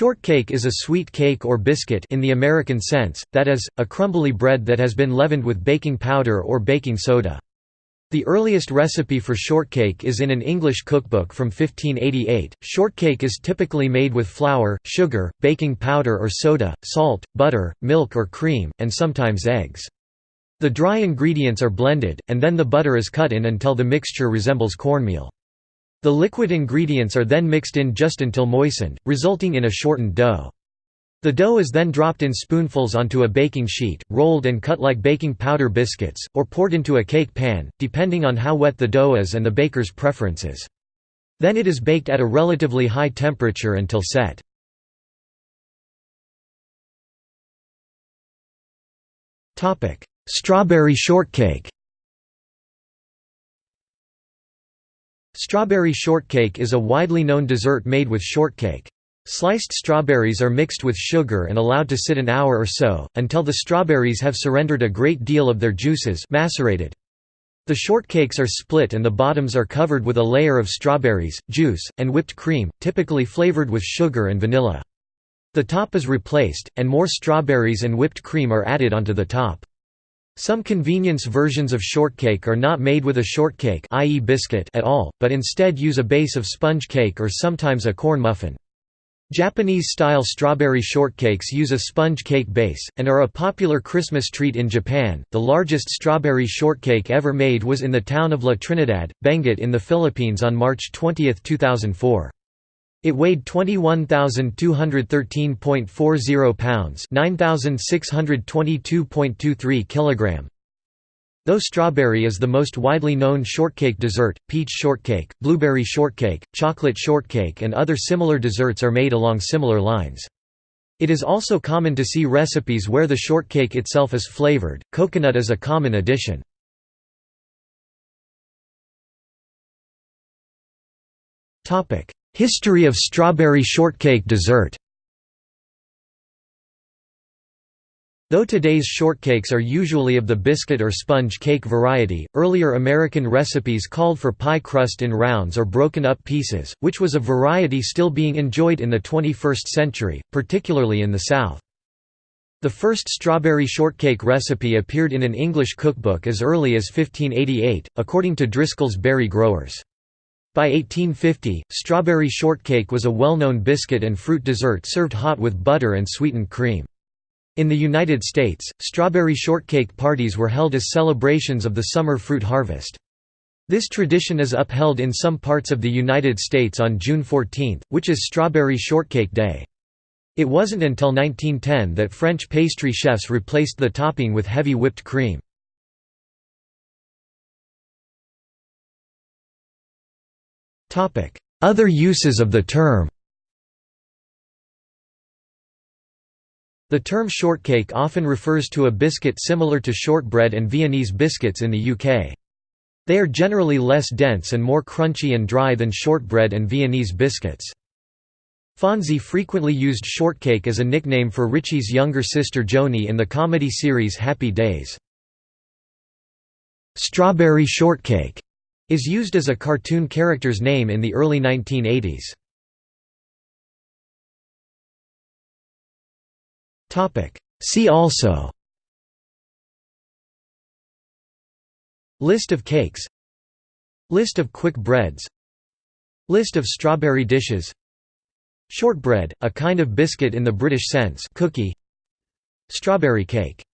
Shortcake is a sweet cake or biscuit in the American sense, that is, a crumbly bread that has been leavened with baking powder or baking soda. The earliest recipe for shortcake is in an English cookbook from 1588. Shortcake is typically made with flour, sugar, baking powder or soda, salt, butter, milk or cream, and sometimes eggs. The dry ingredients are blended, and then the butter is cut in until the mixture resembles cornmeal. The liquid ingredients are then mixed in just until moistened, resulting in a shortened dough. The dough is then dropped in spoonfuls onto a baking sheet, rolled and cut like baking powder biscuits, or poured into a cake pan, depending on how wet the dough is and the baker's preferences. Then it is baked at a relatively high temperature until set. Strawberry shortcake Strawberry shortcake is a widely known dessert made with shortcake. Sliced strawberries are mixed with sugar and allowed to sit an hour or so, until the strawberries have surrendered a great deal of their juices macerated. The shortcakes are split and the bottoms are covered with a layer of strawberries, juice, and whipped cream, typically flavored with sugar and vanilla. The top is replaced, and more strawberries and whipped cream are added onto the top. Some convenience versions of shortcake are not made with a shortcake i.e. biscuit at all, but instead use a base of sponge cake or sometimes a corn muffin. Japanese-style strawberry shortcakes use a sponge cake base, and are a popular Christmas treat in Japan. The largest strawberry shortcake ever made was in the town of La Trinidad, Benguet in the Philippines on March 20, 2004. It weighed 21,213.40 pounds 9,622.23 kg. Though strawberry is the most widely known shortcake dessert, peach shortcake, blueberry shortcake, chocolate shortcake and other similar desserts are made along similar lines. It is also common to see recipes where the shortcake itself is flavored, coconut is a common addition. History of strawberry shortcake dessert Though today's shortcakes are usually of the biscuit or sponge cake variety, earlier American recipes called for pie crust in rounds or broken up pieces, which was a variety still being enjoyed in the 21st century, particularly in the South. The first strawberry shortcake recipe appeared in an English cookbook as early as 1588, according to Driscoll's Berry Growers. By 1850, strawberry shortcake was a well-known biscuit and fruit dessert served hot with butter and sweetened cream. In the United States, strawberry shortcake parties were held as celebrations of the summer fruit harvest. This tradition is upheld in some parts of the United States on June 14, which is Strawberry Shortcake Day. It wasn't until 1910 that French pastry chefs replaced the topping with heavy whipped cream. Other uses of the term The term shortcake often refers to a biscuit similar to shortbread and Viennese biscuits in the UK. They are generally less dense and more crunchy and dry than shortbread and Viennese biscuits. Fonzie frequently used shortcake as a nickname for Richie's younger sister Joanie in the comedy series Happy Days. Strawberry shortcake is used as a cartoon character's name in the early 1980s. See also List of cakes List of quick breads List of strawberry dishes Shortbread, a kind of biscuit in the British sense cookie. Strawberry cake